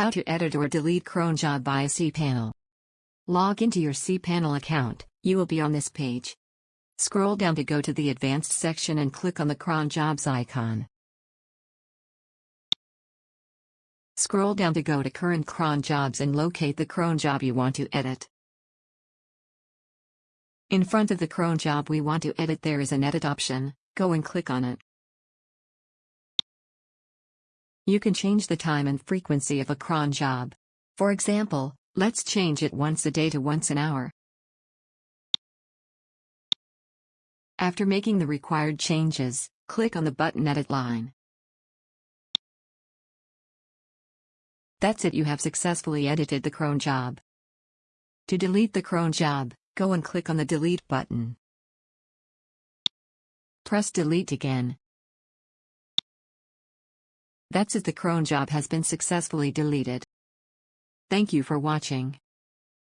How to edit or delete cronjob via cPanel. Log into your cPanel account, you will be on this page. Scroll down to go to the Advanced section and click on the cronjobs icon. Scroll down to go to Current cronjobs and locate the cronjob you want to edit. In front of the cronjob we want to edit there is an edit option, go and click on it. You can change the time and frequency of a cron job. For example, let's change it once a day to once an hour. After making the required changes, click on the button Edit line. That's it you have successfully edited the cron job. To delete the cron job, go and click on the Delete button. Press Delete again. That's it the cron job has been successfully deleted. Thank you for watching.